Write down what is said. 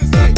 Tuesday,